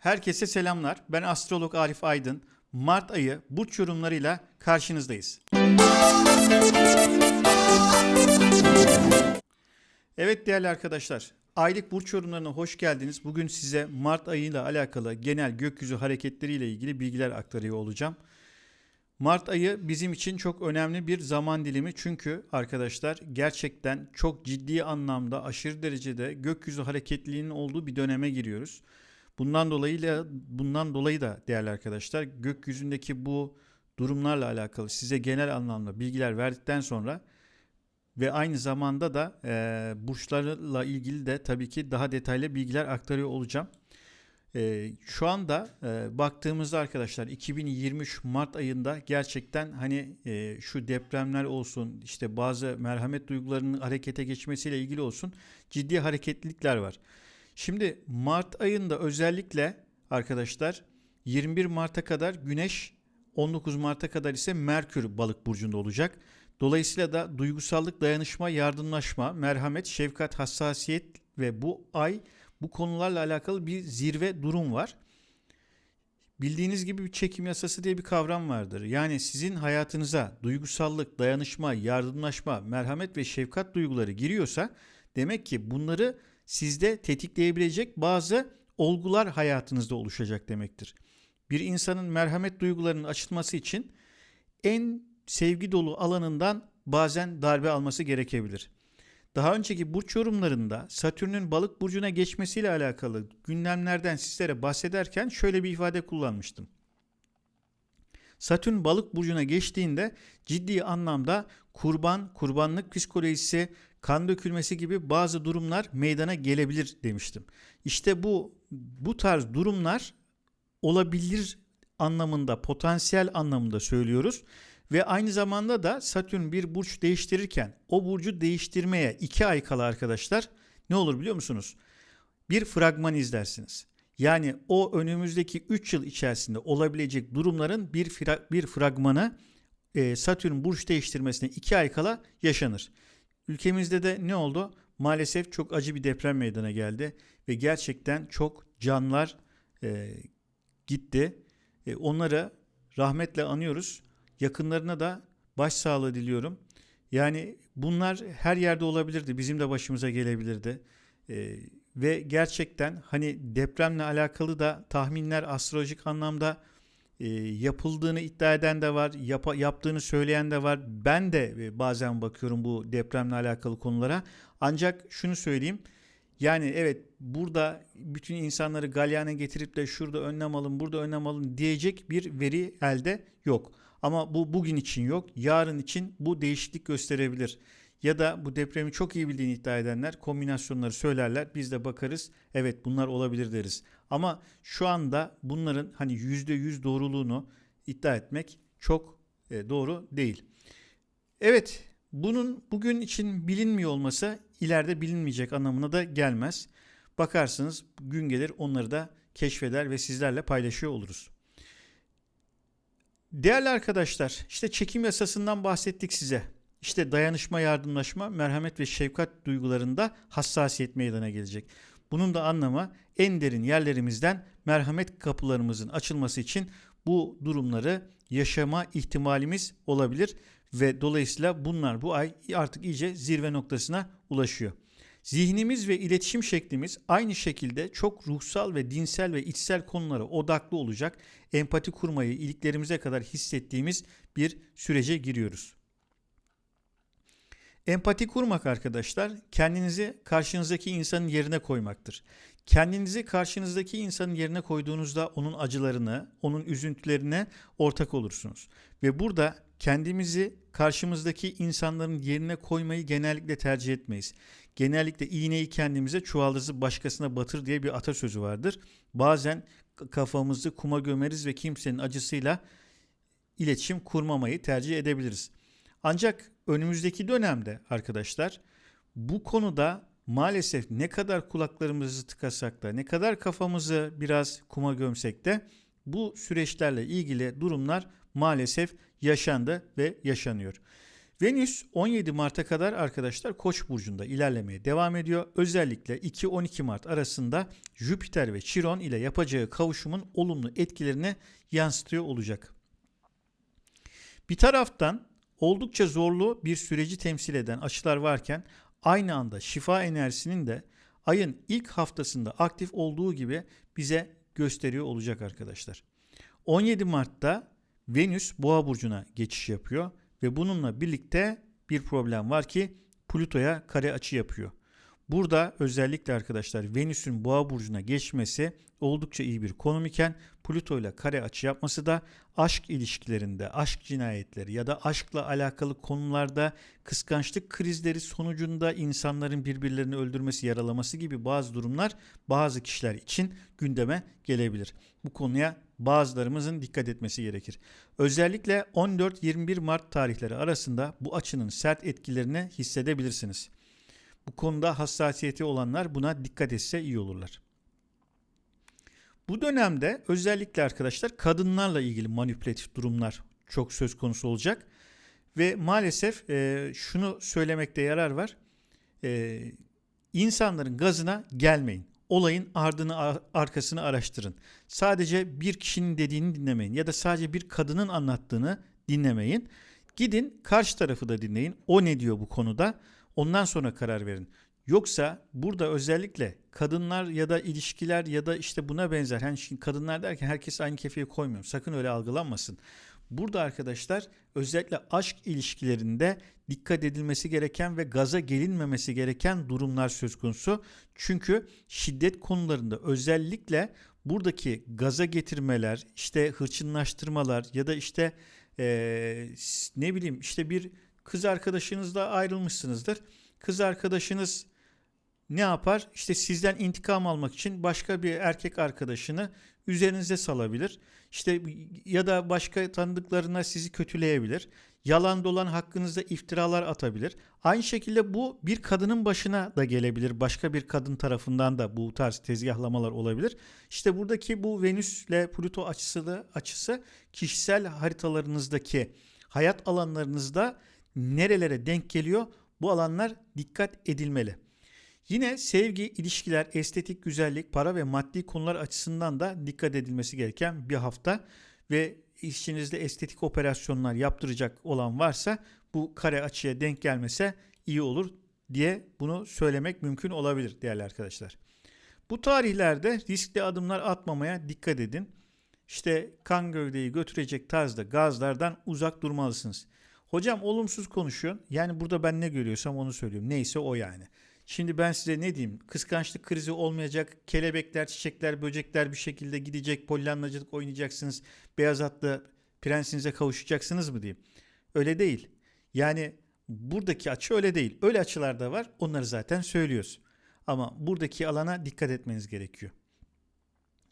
Herkese selamlar. Ben astrolog Arif Aydın. Mart ayı burç yorumlarıyla karşınızdayız. Evet değerli arkadaşlar, aylık burç yorumlarına hoş geldiniz. Bugün size Mart ayıyla alakalı genel gökyüzü hareketleriyle ilgili bilgiler aktarıyor olacağım. Mart ayı bizim için çok önemli bir zaman dilimi çünkü arkadaşlar gerçekten çok ciddi anlamda aşırı derecede gökyüzü hareketliliğinin olduğu bir döneme giriyoruz. Bundan dolayıyla bundan dolayı da değerli arkadaşlar gökyüzündeki bu durumlarla alakalı size genel anlamda bilgiler verdikten sonra ve aynı zamanda da e, burçlarla ilgili de tabii ki daha detaylı bilgiler aktarıyor olacağım. E, şu anda e, baktığımızda arkadaşlar 2023 Mart ayında gerçekten hani e, şu depremler olsun işte bazı merhamet duygularının harekete geçmesiyle ilgili olsun ciddi hareketlilikler var. Şimdi Mart ayında özellikle arkadaşlar 21 Mart'a kadar Güneş 19 Mart'a kadar ise Merkür balık burcunda olacak. Dolayısıyla da duygusallık, dayanışma, yardımlaşma, merhamet, şefkat, hassasiyet ve bu ay bu konularla alakalı bir zirve durum var. Bildiğiniz gibi bir çekim yasası diye bir kavram vardır. Yani sizin hayatınıza duygusallık, dayanışma, yardımlaşma, merhamet ve şefkat duyguları giriyorsa demek ki bunları sizde tetikleyebilecek bazı olgular hayatınızda oluşacak demektir. Bir insanın merhamet duygularının açılması için en sevgi dolu alanından bazen darbe alması gerekebilir. Daha önceki burç yorumlarında Satürn'ün balık burcuna geçmesiyle alakalı gündemlerden sizlere bahsederken şöyle bir ifade kullanmıştım. Satürn balık burcuna geçtiğinde ciddi anlamda kurban, kurbanlık psikolojisi, kan dökülmesi gibi bazı durumlar meydana gelebilir demiştim. İşte bu bu tarz durumlar olabilir anlamında, potansiyel anlamında söylüyoruz. Ve aynı zamanda da Satürn bir burç değiştirirken o burcu değiştirmeye 2 ay kala arkadaşlar ne olur biliyor musunuz? Bir fragman izlersiniz. Yani o önümüzdeki 3 yıl içerisinde olabilecek durumların bir, fra bir fragmanı e, Satürn burç değiştirmesine 2 ay kala yaşanır. Ülkemizde de ne oldu? Maalesef çok acı bir deprem meydana geldi ve gerçekten çok canlar e, gitti. E, onları rahmetle anıyoruz. Yakınlarına da başsağlığı diliyorum. Yani bunlar her yerde olabilirdi. Bizim de başımıza gelebilirdi. E, ve gerçekten hani depremle alakalı da tahminler astrolojik anlamda e, yapıldığını iddia eden de var, yap, yaptığını söyleyen de var. Ben de e, bazen bakıyorum bu depremle alakalı konulara. Ancak şunu söyleyeyim. Yani evet burada bütün insanları galyana getirip de şurada önlem alın, burada önlem alın diyecek bir veri elde yok. Ama bu bugün için yok. Yarın için bu değişiklik gösterebilir. Ya da bu depremi çok iyi bildiğini iddia edenler kombinasyonları söylerler. Biz de bakarız. Evet bunlar olabilir deriz. Ama şu anda bunların hani %100 doğruluğunu iddia etmek çok e, doğru değil. Evet bunun bugün için bilinmiyor olması ileride bilinmeyecek anlamına da gelmez. Bakarsınız gün gelir onları da keşfeder ve sizlerle paylaşıyor oluruz. Değerli arkadaşlar, işte çekim yasasından bahsettik size. İşte dayanışma, yardımlaşma, merhamet ve şefkat duygularında hassasiyet meydana gelecek. Bunun da anlamı en derin yerlerimizden merhamet kapılarımızın açılması için bu durumları yaşama ihtimalimiz olabilir ve dolayısıyla bunlar bu ay artık iyice zirve noktasına ulaşıyor. Zihnimiz ve iletişim şeklimiz aynı şekilde çok ruhsal ve dinsel ve içsel konulara odaklı olacak. Empati kurmayı iliklerimize kadar hissettiğimiz bir sürece giriyoruz. Empati kurmak arkadaşlar kendinizi karşınızdaki insanın yerine koymaktır. Kendinizi karşınızdaki insanın yerine koyduğunuzda onun acılarını, onun üzüntülerine ortak olursunuz. Ve burada kendimizi karşımızdaki insanların yerine koymayı genellikle tercih etmeyiz. Genellikle iğneyi kendimize çuvaldızı başkasına batır diye bir atasözü vardır. Bazen kafamızı kuma gömeriz ve kimsenin acısıyla iletişim kurmamayı tercih edebiliriz. Ancak önümüzdeki dönemde arkadaşlar bu konuda maalesef ne kadar kulaklarımızı tıkasak da ne kadar kafamızı biraz kuma gömsek de bu süreçlerle ilgili durumlar maalesef yaşandı ve yaşanıyor. Venüs 17 Mart'a kadar arkadaşlar Koç burcunda ilerlemeye devam ediyor. Özellikle 2-12 Mart arasında Jüpiter ve Chiron ile yapacağı kavuşumun olumlu etkilerini yansıtıyor olacak. Bir taraftan oldukça zorlu bir süreci temsil eden açılar varken aynı anda şifa enerjisinin de ayın ilk haftasında aktif olduğu gibi bize gösteriyor olacak arkadaşlar. 17 Mart'ta Venüs Boğa burcuna geçiş yapıyor ve bununla birlikte bir problem var ki Plüto'ya kare açı yapıyor. Burada özellikle arkadaşlar Venüs'ün Boğa burcuna geçmesi oldukça iyi bir konum iken Plüto ile kare açı yapması da aşk ilişkilerinde, aşk cinayetleri ya da aşkla alakalı konularda kıskançlık krizleri sonucunda insanların birbirlerini öldürmesi, yaralaması gibi bazı durumlar bazı kişiler için gündeme gelebilir. Bu konuya bazılarımızın dikkat etmesi gerekir. Özellikle 14-21 Mart tarihleri arasında bu açının sert etkilerini hissedebilirsiniz. Bu konuda hassasiyeti olanlar buna dikkat etse iyi olurlar. Bu dönemde özellikle arkadaşlar kadınlarla ilgili manipülatif durumlar çok söz konusu olacak. Ve maalesef e, şunu söylemekte yarar var. E, insanların gazına gelmeyin. Olayın ardını arkasını araştırın. Sadece bir kişinin dediğini dinlemeyin ya da sadece bir kadının anlattığını dinlemeyin. Gidin karşı tarafı da dinleyin. O ne diyor bu konuda? Ondan sonra karar verin. Yoksa burada özellikle kadınlar ya da ilişkiler ya da işte buna benzer. Hani şimdi kadınlar derken herkes aynı kefeye koymuyor. Sakın öyle algılanmasın. Burada arkadaşlar özellikle aşk ilişkilerinde dikkat edilmesi gereken ve gaza gelinmemesi gereken durumlar söz konusu. Çünkü şiddet konularında özellikle buradaki gaza getirmeler, işte hırçınlaştırmalar ya da işte ee, ne bileyim işte bir kız arkadaşınızla ayrılmışsınızdır. Kız arkadaşınız ne yapar? İşte sizden intikam almak için başka bir erkek arkadaşını üzerinize salabilir. İşte ya da başka tanıdıklarına sizi kötüleyebilir. Yalan dolan hakkınızda iftiralar atabilir. Aynı şekilde bu bir kadının başına da gelebilir. Başka bir kadın tarafından da bu tarz tezgahlamalar olabilir. İşte buradaki bu Venüs ile Plüto açısı da, açısı kişisel haritalarınızdaki hayat alanlarınızda nerelere denk geliyor? Bu alanlar dikkat edilmeli. Yine sevgi, ilişkiler, estetik, güzellik, para ve maddi konular açısından da dikkat edilmesi gereken bir hafta ve işinizde estetik operasyonlar yaptıracak olan varsa bu kare açıya denk gelmese iyi olur diye bunu söylemek mümkün olabilir değerli arkadaşlar. Bu tarihlerde riskli adımlar atmamaya dikkat edin. İşte kan gövdeyi götürecek tarzda gazlardan uzak durmalısınız. Hocam olumsuz konuşuyor. Yani burada ben ne görüyorsam onu söylüyorum. Neyse o yani. Şimdi ben size ne diyeyim? Kıskançlık krizi olmayacak. Kelebekler, çiçekler, böcekler bir şekilde gidecek. Pollyanlacılık oynayacaksınız. Beyaz atlı prensinize kavuşacaksınız mı diyeyim. Öyle değil. Yani buradaki açı öyle değil. Öyle açılar da var. Onları zaten söylüyoruz. Ama buradaki alana dikkat etmeniz gerekiyor.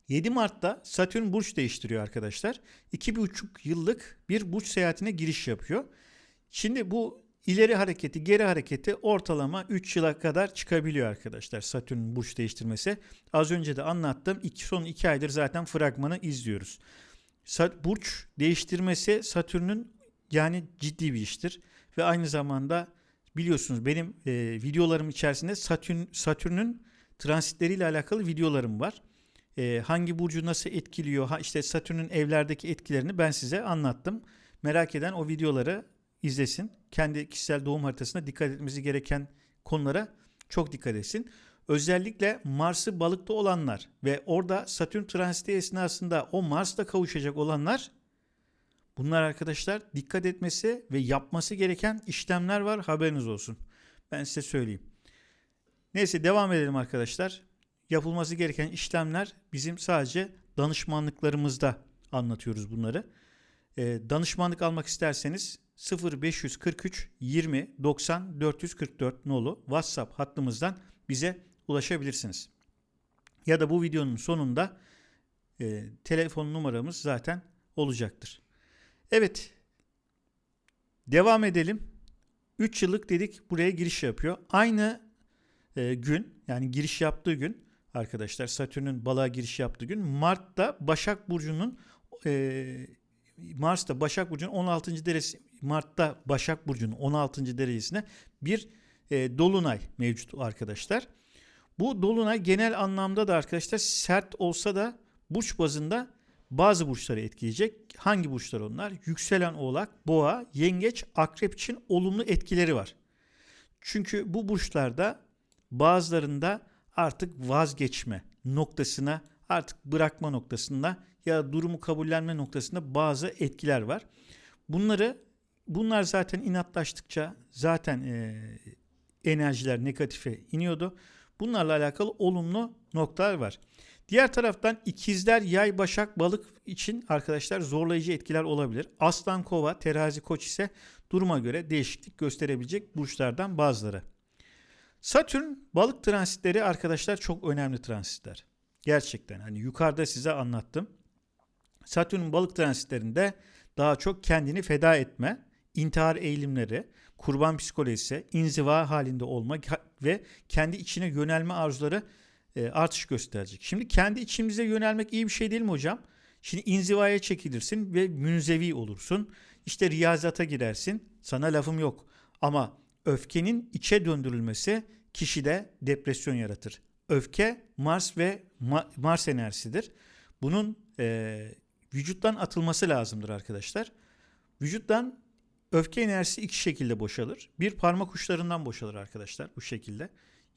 7 Mart'ta Satürn burç değiştiriyor arkadaşlar. 2,5 yıllık bir burç seyahatine giriş yapıyor. Şimdi bu ileri hareketi, geri hareketi ortalama 3 yıla kadar çıkabiliyor arkadaşlar Satürn'ün burç değiştirmesi. Az önce de anlattım. İki, son 2 aydır zaten fragmanı izliyoruz. Burç değiştirmesi Satürn'ün yani ciddi bir iştir. Ve aynı zamanda biliyorsunuz benim e, videolarım içerisinde Satürn Satürn'ün transitleriyle alakalı videolarım var. E, hangi burcu nasıl etkiliyor, ha, işte Satürn'ün evlerdeki etkilerini ben size anlattım. Merak eden o videoları izlesin. Kendi kişisel doğum haritasına dikkat etmesi gereken konulara çok dikkat etsin. Özellikle Mars'ı balıkta olanlar ve orada Satürn transiti esnasında o Mars'la kavuşacak olanlar bunlar arkadaşlar dikkat etmesi ve yapması gereken işlemler var haberiniz olsun. Ben size söyleyeyim. Neyse devam edelim arkadaşlar. Yapılması gereken işlemler bizim sadece danışmanlıklarımızda anlatıyoruz bunları. Ee, danışmanlık almak isterseniz 0543 20 90 444 nolu WhatsApp hattımızdan bize ulaşabilirsiniz. Ya da bu videonun sonunda e, telefon numaramız zaten olacaktır. Evet. Devam edelim. 3 yıllık dedik buraya giriş yapıyor. Aynı e, gün yani giriş yaptığı gün arkadaşlar Satürn'ün balığa giriş yaptığı gün Mart'ta Başak Burcu'nun e, Mars'ta Başak Burcu'nun 16. Mart'ta Başak Burcu'nun 16. derecesine bir e, dolunay mevcut arkadaşlar. Bu dolunay genel anlamda da arkadaşlar sert olsa da burç bazında bazı burçları etkileyecek. Hangi burçlar onlar? Yükselen oğlak, boğa, yengeç, akrep için olumlu etkileri var. Çünkü bu burçlarda bazılarında artık vazgeçme noktasına, artık bırakma noktasında ya durumu kabullenme noktasında bazı etkiler var. Bunları bunlar zaten inatlaştıkça zaten e, enerjiler negatife iniyordu. Bunlarla alakalı olumlu noktalar var. Diğer taraftan ikizler, yay, başak, balık için arkadaşlar zorlayıcı etkiler olabilir. Aslan, kova, terazi, koç ise duruma göre değişiklik gösterebilecek burçlardan bazıları. Satürn balık transitleri arkadaşlar çok önemli transitler. Gerçekten hani yukarıda size anlattım. Satürn balık transitlerinde daha çok kendini feda etme, intihar eğilimleri, kurban psikolojisi, inziva halinde olma ve kendi içine yönelme arzuları e, artış gösterecek. Şimdi kendi içimize yönelmek iyi bir şey değil mi hocam? Şimdi inzivaya çekilirsin ve münzevi olursun. İşte riyazata girersin. Sana lafım yok. Ama öfkenin içe döndürülmesi kişide depresyon yaratır. Öfke Mars ve Mars enerjisidir. Bunun e, vücuttan atılması lazımdır arkadaşlar. Vücuttan öfke enerjisi iki şekilde boşalır. Bir parmak uçlarından boşalır arkadaşlar bu şekilde.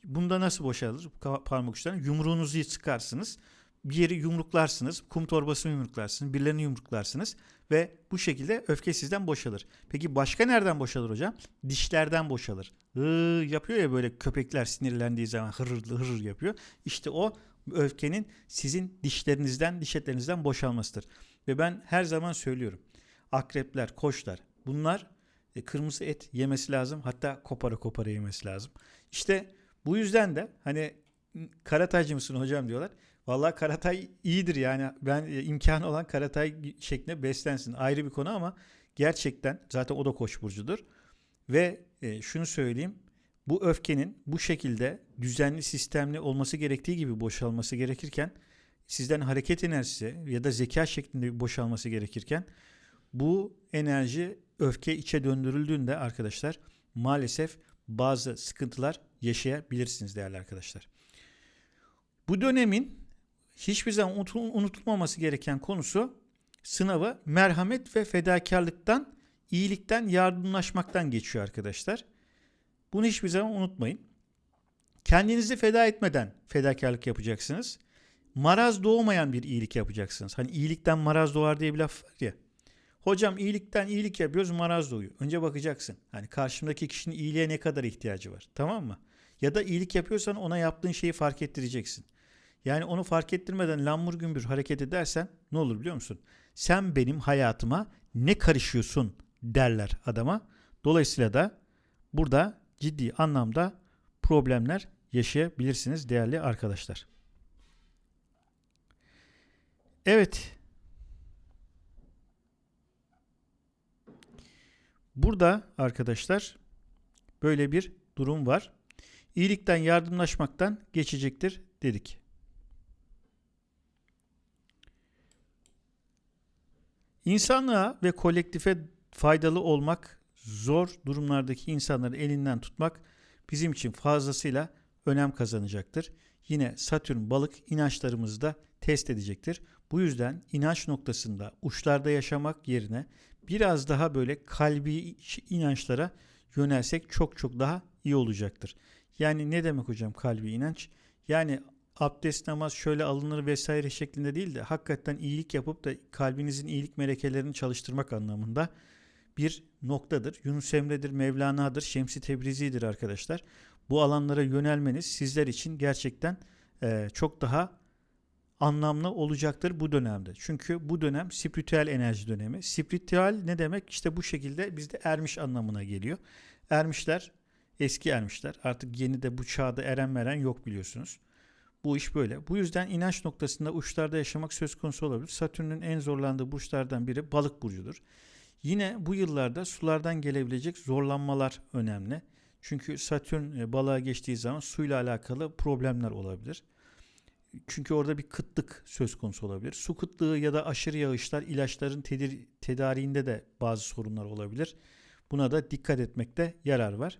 Bunda nasıl boşalır parmak uçlarından? Yumruğunuzu çıkarsınız. Bir yeri yumruklarsınız. Kum torbasını yumruklarsınız. Birilerini yumruklarsınız. Ve bu şekilde öfke sizden boşalır. Peki başka nereden boşalır hocam? Dişlerden boşalır. Hıı yapıyor ya böyle köpekler sinirlendiği zaman hırır hırır yapıyor. İşte o öfkenin sizin dişlerinizden, diş etlerinizden boşalmasıdır. Ve ben her zaman söylüyorum. Akrepler, koçlar bunlar e, kırmızı et yemesi lazım. Hatta kopara kopara yemesi lazım. İşte bu yüzden de hani karataycı mısın hocam diyorlar. Vallahi karatay iyidir yani. Ben e, imkanı olan karatay şeklinde beslensin. Ayrı bir konu ama gerçekten zaten o da koç burcudur. Ve e, şunu söyleyeyim. Bu öfkenin bu şekilde düzenli sistemli olması gerektiği gibi boşalması gerekirken sizden hareket enerjisi ya da zeka şeklinde boşalması gerekirken bu enerji öfke içe döndürüldüğünde arkadaşlar maalesef bazı sıkıntılar yaşayabilirsiniz değerli arkadaşlar. Bu dönemin hiçbir zaman unutulmaması gereken konusu sınavı merhamet ve fedakarlıktan, iyilikten, yardımlaşmaktan geçiyor arkadaşlar. Bunu hiçbir zaman unutmayın. Kendinizi feda etmeden fedakarlık yapacaksınız. Maraz doğmayan bir iyilik yapacaksınız. Hani iyilikten maraz doğar diye bir laf var ya. Hocam iyilikten iyilik yapıyoruz maraz doğuyor. Önce bakacaksın. Hani karşımdaki kişinin iyiliğe ne kadar ihtiyacı var. Tamam mı? Ya da iyilik yapıyorsan ona yaptığın şeyi fark ettireceksin. Yani onu fark ettirmeden lambur gümbür hareket edersen ne olur biliyor musun? Sen benim hayatıma ne karışıyorsun derler adama. Dolayısıyla da burada ciddi anlamda problemler yaşayabilirsiniz değerli arkadaşlar. Evet. Burada arkadaşlar böyle bir durum var. İyilikten yardımlaşmaktan geçecektir dedik. İnsanlığa ve kolektife faydalı olmak, zor durumlardaki insanları elinden tutmak bizim için fazlasıyla önem kazanacaktır. Yine Satürn balık inançlarımızı da test edecektir. Bu yüzden inanç noktasında uçlarda yaşamak yerine biraz daha böyle kalbi inançlara yönelsek çok çok daha iyi olacaktır. Yani ne demek hocam kalbi inanç? Yani abdest namaz şöyle alınır vesaire şeklinde değil de hakikaten iyilik yapıp da kalbinizin iyilik melekelerini çalıştırmak anlamında bir noktadır. Yunus Emre'dir, Mevlana'dır, Şemsi Tebrizi'dir arkadaşlar. Bu alanlara yönelmeniz sizler için gerçekten e, çok daha anlamlı olacaktır bu dönemde. Çünkü bu dönem spiritüel enerji dönemi. Spiritüel ne demek? İşte bu şekilde bizde ermiş anlamına geliyor. Ermişler, eski ermişler. Artık yeni de bu çağda eren meren yok biliyorsunuz. Bu iş böyle. Bu yüzden inanç noktasında uçlarda yaşamak söz konusu olabilir. Satürn'ün en zorlandığı burçlardan biri balık burcudur. Yine bu yıllarda sulardan gelebilecek zorlanmalar önemli. Çünkü Satürn e, balığa geçtiği zaman suyla alakalı problemler olabilir. Çünkü orada bir kıtlık söz konusu olabilir. Su kıtlığı ya da aşırı yağışlar ilaçların tedir- tedariğinde de bazı sorunlar olabilir. Buna da dikkat etmekte yarar var.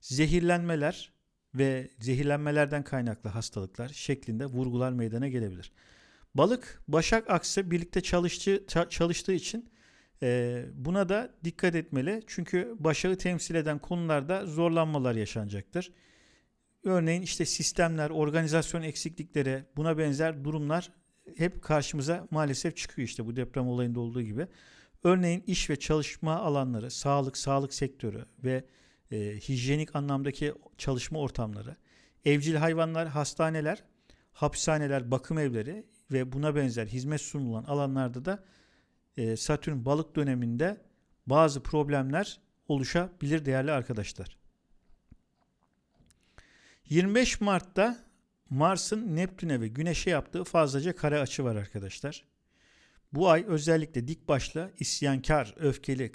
Zehirlenmeler ve zehirlenmelerden kaynaklı hastalıklar şeklinde vurgular meydana gelebilir. Balık Başak Aksı birlikte çalıştığı, çalıştığı için e, buna da dikkat etmeli. Çünkü Başak'ı temsil eden konularda zorlanmalar yaşanacaktır. Örneğin işte sistemler, organizasyon eksiklikleri, buna benzer durumlar hep karşımıza maalesef çıkıyor işte bu deprem olayında olduğu gibi. Örneğin iş ve çalışma alanları, sağlık, sağlık sektörü ve e, hijyenik anlamdaki çalışma ortamları, evcil hayvanlar, hastaneler, hapishaneler, bakım evleri ve buna benzer hizmet sunulan alanlarda da e, Satürn balık döneminde bazı problemler oluşabilir değerli arkadaşlar. 25 Mart'ta Mars'ın Neptün'e ve Güneş'e yaptığı fazlaca kare açı var arkadaşlar. Bu ay özellikle dik başlı, isyankar, öfkeli,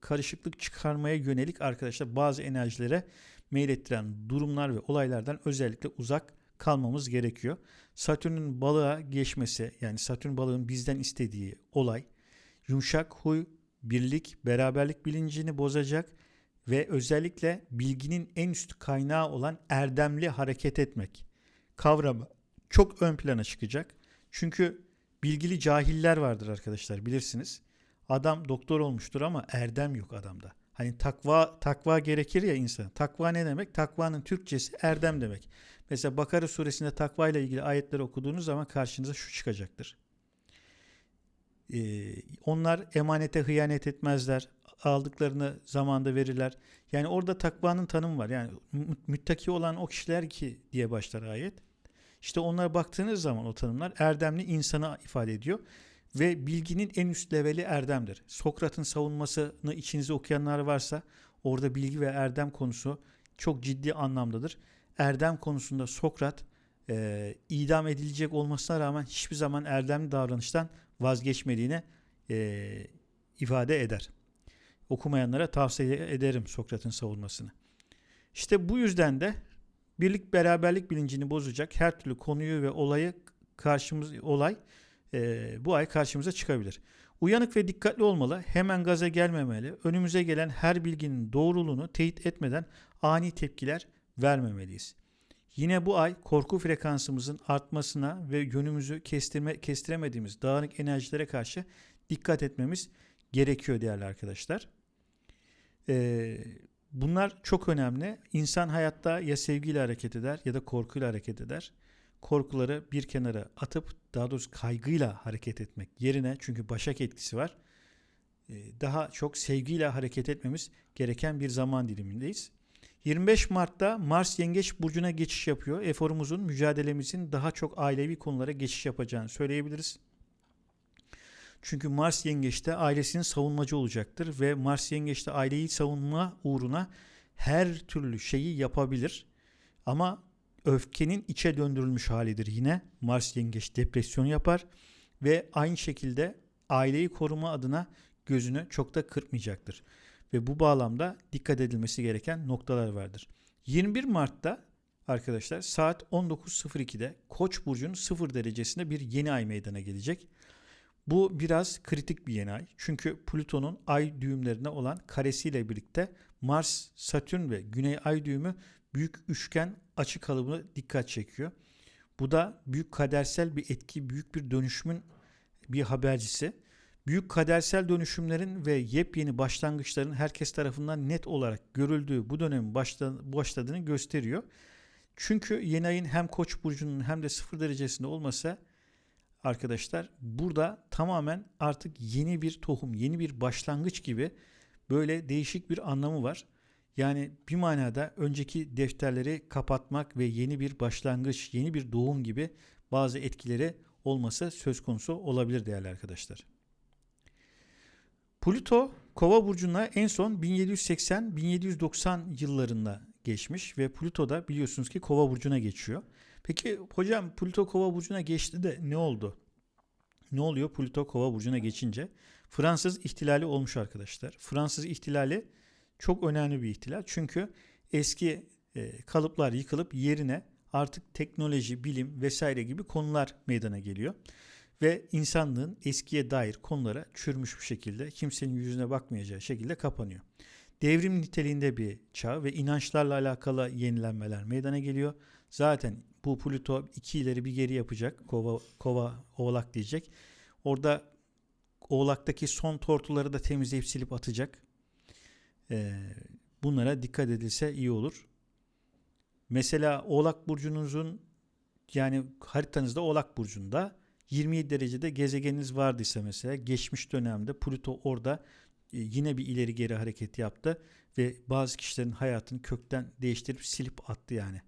karışıklık çıkarmaya yönelik arkadaşlar bazı enerjilere meylettiren durumlar ve olaylardan özellikle uzak kalmamız gerekiyor. Satürn'ün balığa geçmesi yani Satürn balığın bizden istediği olay yumuşak huy, birlik, beraberlik bilincini bozacak ve özellikle bilginin en üst kaynağı olan erdemli hareket etmek kavramı çok ön plana çıkacak. Çünkü bilgili cahiller vardır arkadaşlar bilirsiniz. Adam doktor olmuştur ama erdem yok adamda. Hani takva takva gerekir ya insana. Takva ne demek? Takvanın Türkçesi erdem demek. Mesela Bakara suresinde takva ile ilgili ayetleri okuduğunuz zaman karşınıza şu çıkacaktır. Ee, onlar emanete hıyanet etmezler. Aldıklarını zamanda verirler. Yani orada takvanın tanımı var. Yani müttaki olan o kişiler ki diye başlar ayet. İşte onlara baktığınız zaman o tanımlar erdemli insana ifade ediyor. Ve bilginin en üst leveli erdemdir. Sokrat'ın savunmasını içinize okuyanlar varsa orada bilgi ve erdem konusu çok ciddi anlamdadır. Erdem konusunda Sokrat e, idam edilecek olmasına rağmen hiçbir zaman erdemli davranıştan vazgeçmediğine e, ifade eder. Okumayanlara tavsiye ederim Sokrat'ın savunmasını. İşte bu yüzden de birlik beraberlik bilincini bozacak her türlü konuyu ve olayı karşımız olay e, bu ay karşımıza çıkabilir. Uyanık ve dikkatli olmalı, hemen gaza gelmemeli, önümüze gelen her bilginin doğruluğunu teyit etmeden ani tepkiler vermemeliyiz. Yine bu ay korku frekansımızın artmasına ve yönümüzü kestirme, kestiremediğimiz dağınık enerjilere karşı dikkat etmemiz gerekiyor değerli arkadaşlar. Ee, bunlar çok önemli. İnsan hayatta ya sevgiyle hareket eder ya da korkuyla hareket eder. Korkuları bir kenara atıp daha doğrusu kaygıyla hareket etmek yerine çünkü başak etkisi var. Daha çok sevgiyle hareket etmemiz gereken bir zaman dilimindeyiz. 25 Mart'ta Mars Yengeç Burcu'na geçiş yapıyor. Eforumuzun, mücadelemizin daha çok ailevi konulara geçiş yapacağını söyleyebiliriz. Çünkü Mars Yengeç'te ailesinin savunmacı olacaktır ve Mars Yengeç'te aileyi savunma uğruna her türlü şeyi yapabilir. Ama öfkenin içe döndürülmüş halidir yine. Mars Yengeç depresyon yapar ve aynı şekilde aileyi koruma adına gözünü çok da kırpmayacaktır ve bu bağlamda dikkat edilmesi gereken noktalar vardır. 21 Mart'ta arkadaşlar saat 19.02'de Koç burcunun 0 derecesinde bir yeni ay meydana gelecek. Bu biraz kritik bir yeni ay. Çünkü Plüton'un ay düğümlerine olan karesiyle birlikte Mars, Satürn ve Güney ay düğümü büyük üçgen açı kalıbına dikkat çekiyor. Bu da büyük kadersel bir etki, büyük bir dönüşümün bir habercisi büyük kadersel dönüşümlerin ve yepyeni başlangıçların herkes tarafından net olarak görüldüğü bu dönemin başladığını gösteriyor. Çünkü yeni ayın hem Koç burcunun hem de sıfır derecesinde olması arkadaşlar burada tamamen artık yeni bir tohum, yeni bir başlangıç gibi böyle değişik bir anlamı var. Yani bir manada önceki defterleri kapatmak ve yeni bir başlangıç, yeni bir doğum gibi bazı etkileri olması söz konusu olabilir değerli arkadaşlar. Pluto Kova burcuna en son 1780-1790 yıllarında geçmiş ve Pluto da biliyorsunuz ki Kova burcuna geçiyor. Peki hocam Pluto Kova burcuna geçti de ne oldu? Ne oluyor Pluto Kova burcuna geçince? Fransız ihtilali olmuş arkadaşlar. Fransız ihtilali çok önemli bir ihtilal. Çünkü eski e, kalıplar yıkılıp yerine artık teknoloji, bilim vesaire gibi konular meydana geliyor. Ve insanlığın eskiye dair konulara çürümüş bir şekilde kimsenin yüzüne bakmayacağı şekilde kapanıyor. Devrim niteliğinde bir çağ ve inançlarla alakalı yenilenmeler meydana geliyor. Zaten bu Plüto iki ileri bir geri yapacak. Kova, kova oğlak diyecek. Orada oğlaktaki son tortuları da temizleyip silip atacak. Ee, bunlara dikkat edilse iyi olur. Mesela Oğlak burcunuzun yani haritanızda Oğlak burcunda 27 derecede gezegeniniz vardıysa mesela geçmiş dönemde Plüto orada yine bir ileri geri hareket yaptı ve bazı kişilerin hayatını kökten değiştirip silip attı yani.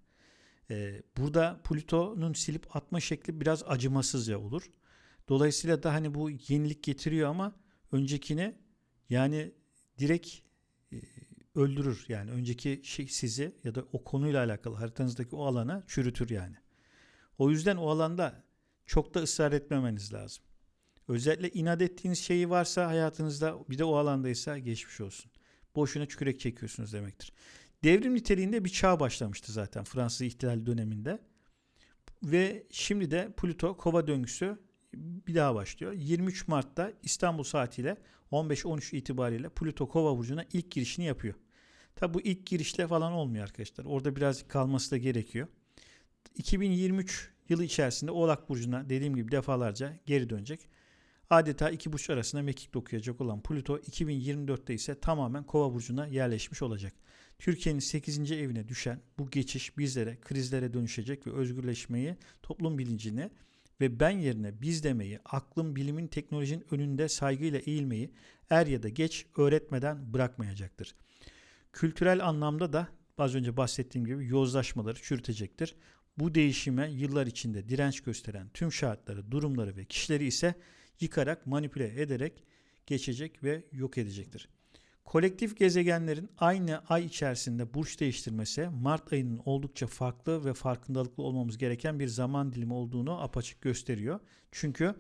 Ee, burada Plüto'nun silip atma şekli biraz acımasızca olur. Dolayısıyla da hani bu yenilik getiriyor ama öncekini yani direkt e, öldürür. Yani önceki şey sizi ya da o konuyla alakalı haritanızdaki o alana çürütür yani. O yüzden o alanda çok da ısrar etmemeniz lazım. Özellikle inat ettiğiniz şeyi varsa hayatınızda bir de o alandaysa geçmiş olsun. Boşuna çükürek çekiyorsunuz demektir. Devrim niteliğinde bir çağ başlamıştı zaten Fransız ihtilali döneminde. Ve şimdi de Plüto kova döngüsü bir daha başlıyor. 23 Mart'ta İstanbul saatiyle 15-13 itibariyle Plüto kova burcuna ilk girişini yapıyor. Tabi bu ilk girişle falan olmuyor arkadaşlar. Orada birazcık kalması da gerekiyor. 2023 yılı içerisinde Oğlak Burcu'na dediğim gibi defalarca geri dönecek. Adeta iki burç arasında mekik okuyacak olan Plüto 2024'te ise tamamen Kova burcuna yerleşmiş olacak. Türkiye'nin 8. evine düşen bu geçiş bizlere krizlere dönüşecek ve özgürleşmeyi, toplum bilincini ve ben yerine biz demeyi, aklın, bilimin, teknolojinin önünde saygıyla eğilmeyi er ya da geç öğretmeden bırakmayacaktır. Kültürel anlamda da az önce bahsettiğim gibi yozlaşmaları çürütecektir. Bu değişime yıllar içinde direnç gösteren tüm şartları, durumları ve kişileri ise yıkarak, manipüle ederek geçecek ve yok edecektir. Kolektif gezegenlerin aynı ay içerisinde burç değiştirmesi Mart ayının oldukça farklı ve farkındalıklı olmamız gereken bir zaman dilimi olduğunu apaçık gösteriyor. Çünkü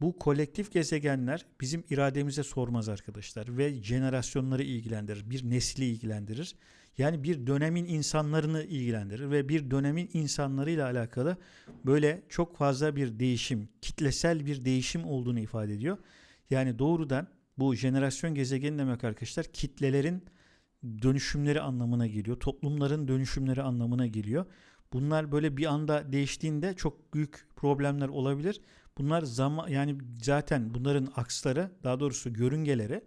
bu kolektif gezegenler bizim irademize sormaz arkadaşlar ve jenerasyonları ilgilendirir, bir nesli ilgilendirir. Yani bir dönemin insanlarını ilgilendirir ve bir dönemin insanlarıyla alakalı böyle çok fazla bir değişim, kitlesel bir değişim olduğunu ifade ediyor. Yani doğrudan bu jenerasyon gezegeni demek arkadaşlar kitlelerin dönüşümleri anlamına geliyor. Toplumların dönüşümleri anlamına geliyor. Bunlar böyle bir anda değiştiğinde çok büyük problemler olabilir. Bunlar zaman yani zaten bunların aksları daha doğrusu görüngeleri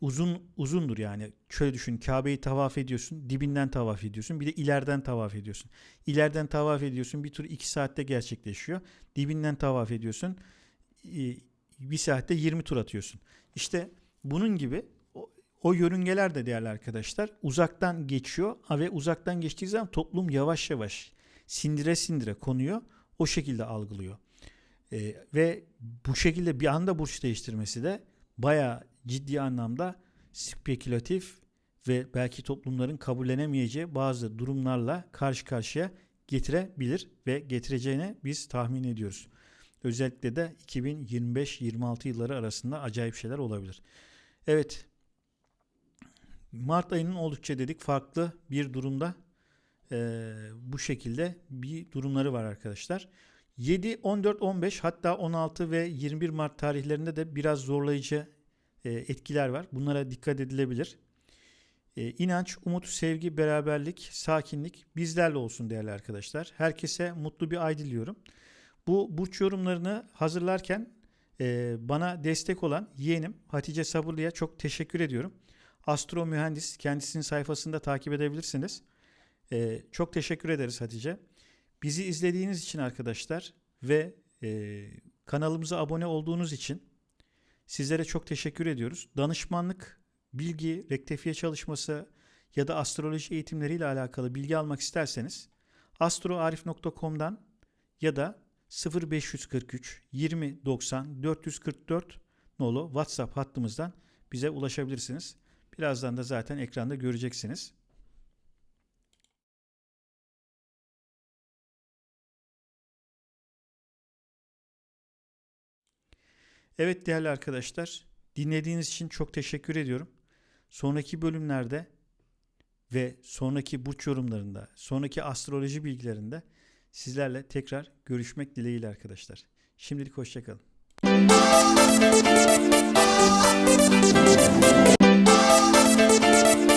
uzun uzundur yani. Şöyle düşün Kabe'yi tavaf ediyorsun, dibinden tavaf ediyorsun, bir de ileriden tavaf ediyorsun. İleriden tavaf ediyorsun, bir tur iki saatte gerçekleşiyor. Dibinden tavaf ediyorsun, bir saatte 20 tur atıyorsun. İşte bunun gibi o, o yörüngeler de değerli arkadaşlar uzaktan geçiyor ve uzaktan geçtiği zaman toplum yavaş yavaş sindire sindire konuyor. O şekilde algılıyor. Ee, ve bu şekilde bir anda burç değiştirmesi de bayağı ciddi anlamda spekülatif ve belki toplumların kabullenemeyeceği bazı durumlarla karşı karşıya getirebilir ve getireceğini biz tahmin ediyoruz. Özellikle de 2025-26 yılları arasında acayip şeyler olabilir. Evet. Mart ayının oldukça dedik farklı bir durumda e, bu şekilde bir durumları var arkadaşlar. 7, 14, 15 hatta 16 ve 21 Mart tarihlerinde de biraz zorlayıcı etkiler var. Bunlara dikkat edilebilir. E, inanç, umut, sevgi, beraberlik, sakinlik bizlerle olsun değerli arkadaşlar. Herkese mutlu bir ay diliyorum. Bu burç yorumlarını hazırlarken e, bana destek olan yeğenim Hatice Sabırlı'ya çok teşekkür ediyorum. Astro mühendis kendisinin sayfasında takip edebilirsiniz. E, çok teşekkür ederiz Hatice. Bizi izlediğiniz için arkadaşlar ve e, kanalımıza abone olduğunuz için sizlere çok teşekkür ediyoruz. Danışmanlık, bilgi, rektifiye çalışması ya da astroloji eğitimleriyle alakalı bilgi almak isterseniz astroarif.com'dan ya da 0543 20 90 444 nolu WhatsApp hattımızdan bize ulaşabilirsiniz. Birazdan da zaten ekranda göreceksiniz. Evet değerli arkadaşlar, dinlediğiniz için çok teşekkür ediyorum. Sonraki bölümlerde ve sonraki burç yorumlarında, sonraki astroloji bilgilerinde sizlerle tekrar görüşmek dileğiyle arkadaşlar. Şimdilik hoşçakalın. You.